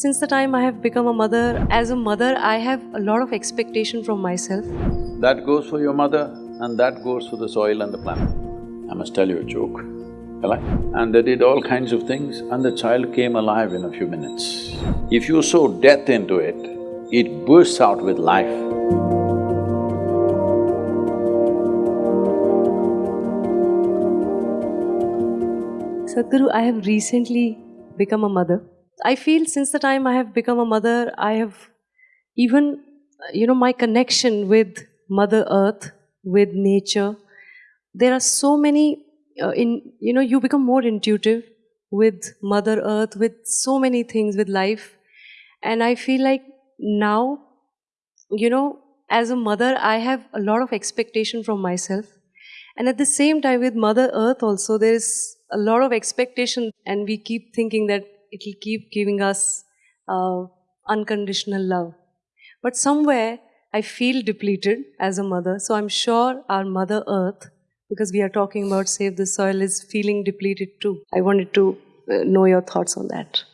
Since the time I have become a mother, as a mother, I have a lot of expectation from myself. That goes for your mother and that goes for the soil and the planet. I must tell you a joke, shall I? And they did all kinds of things and the child came alive in a few minutes. If you sow death into it, it bursts out with life. Sadhguru, I have recently become a mother. I feel since the time I have become a mother, I have even, you know, my connection with Mother Earth, with nature. There are so many, uh, in you know, you become more intuitive with Mother Earth, with so many things, with life. And I feel like now, you know, as a mother, I have a lot of expectation from myself. And at the same time, with Mother Earth also, there is a lot of expectation, and we keep thinking that it will keep giving us uh, unconditional love. But somewhere, I feel depleted as a mother. So I'm sure our Mother Earth, because we are talking about Save the Soil, is feeling depleted too. I wanted to uh, know your thoughts on that.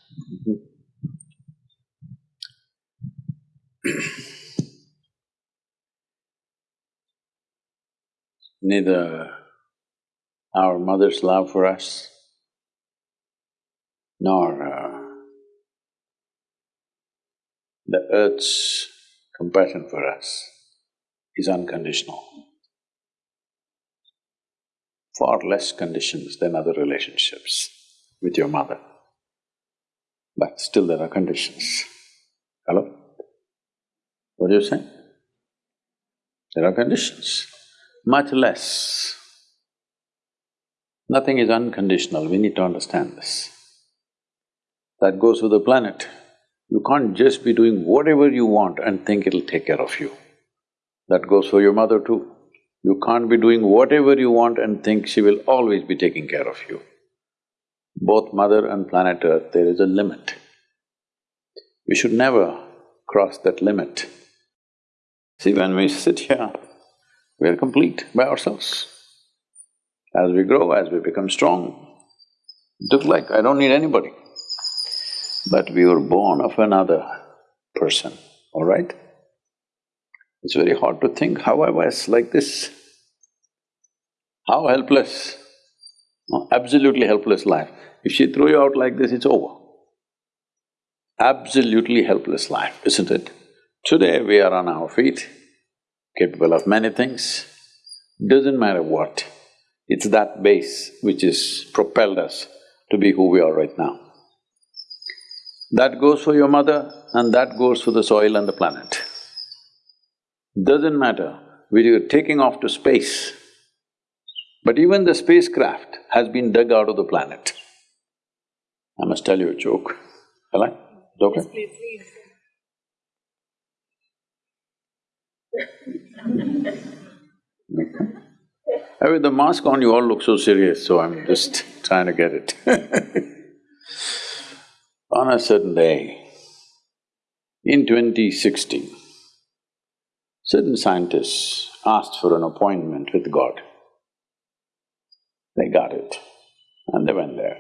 Neither our mother's love for us, nor the earth's compassion for us is unconditional. Far less conditions than other relationships with your mother. But still there are conditions. Hello? What do you say? There are conditions, much less. Nothing is unconditional, we need to understand this. That goes with the planet. You can't just be doing whatever you want and think it'll take care of you. That goes for your mother too. You can't be doing whatever you want and think she will always be taking care of you. Both mother and planet Earth, there is a limit. We should never cross that limit. See, when we sit here, we are complete by ourselves. As we grow, as we become strong, looks like I don't need anybody. But we were born of another person, all right? It's very hard to think how I was like this. How helpless, no, absolutely helpless life. If she threw you out like this, it's over. Absolutely helpless life, isn't it? Today we are on our feet, capable of many things. Doesn't matter what, it's that base which has propelled us to be who we are right now. That goes for your mother and that goes for the soil and the planet. Doesn't matter whether you're taking off to space, but even the spacecraft has been dug out of the planet. I must tell you a joke, shall I? It's okay? Yes, please, please. Uh, With the mask on, you all look so serious, so I'm just trying to get it On a certain day, in 2016, certain scientists asked for an appointment with God. They got it and they went there.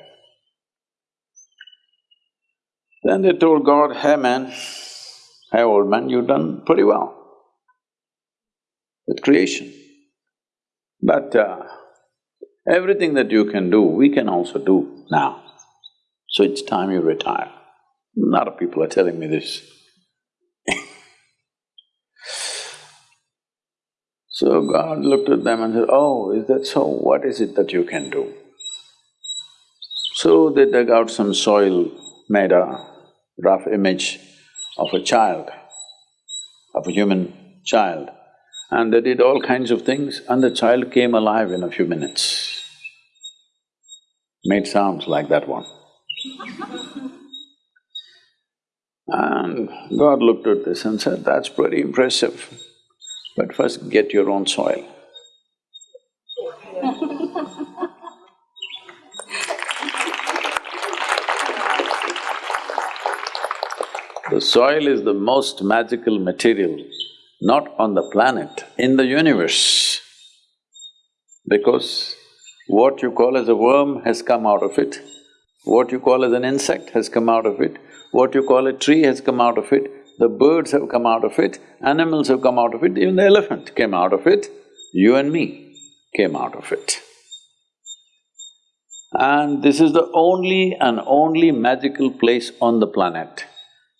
Then they told God, hey man, hey old man, you've done pretty well with creation. But uh, everything that you can do, we can also do now. So it's time you retire. A lot of people are telling me this. so God looked at them and said, oh, is that so? What is it that you can do? So they dug out some soil, made a rough image of a child, of a human child, and they did all kinds of things and the child came alive in a few minutes. Made sounds like that one. And God looked at this and said, that's pretty impressive, but first get your own soil. The soil is the most magical material, not on the planet, in the universe. Because what you call as a worm has come out of it, what you call as an insect has come out of it, What you call a tree has come out of it, the birds have come out of it, animals have come out of it, even the elephant came out of it, you and me came out of it. And this is the only and only magical place on the planet.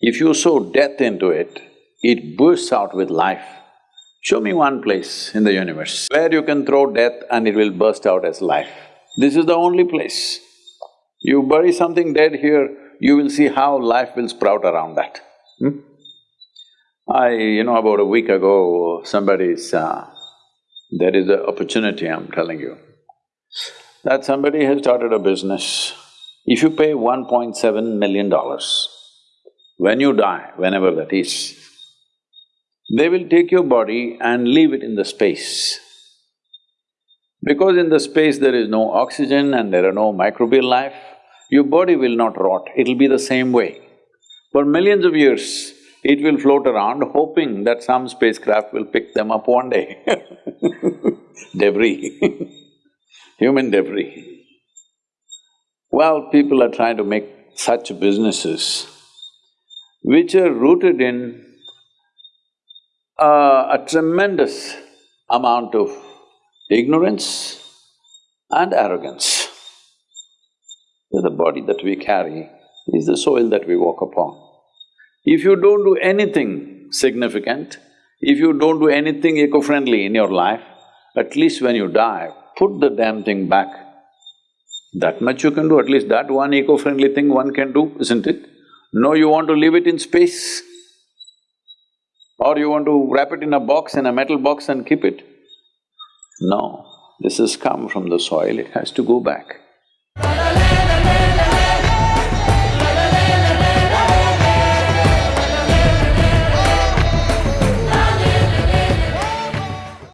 If you sow death into it, it bursts out with life. Show me one place in the universe where you can throw death and it will burst out as life. This is the only place. You bury something dead here, you will see how life will sprout around that. Hmm? I… you know, about a week ago, somebody's… Uh, there is an opportunity, I'm telling you, that somebody has started a business. If you pay one point seven million dollars, when you die, whenever that is, they will take your body and leave it in the space. Because in the space there is no oxygen and there are no microbial life, your body will not rot, it'll be the same way. For millions of years, it will float around hoping that some spacecraft will pick them up one day debris human debris. Well, people are trying to make such businesses which are rooted in uh, a tremendous amount of ignorance and arrogance. The body that we carry is the soil that we walk upon. If you don't do anything significant, if you don't do anything eco-friendly in your life, at least when you die, put the damn thing back. That much you can do, at least that one eco-friendly thing one can do, isn't it? No, you want to leave it in space? Or you want to wrap it in a box, in a metal box and keep it? No, this has come from the soil, it has to go back.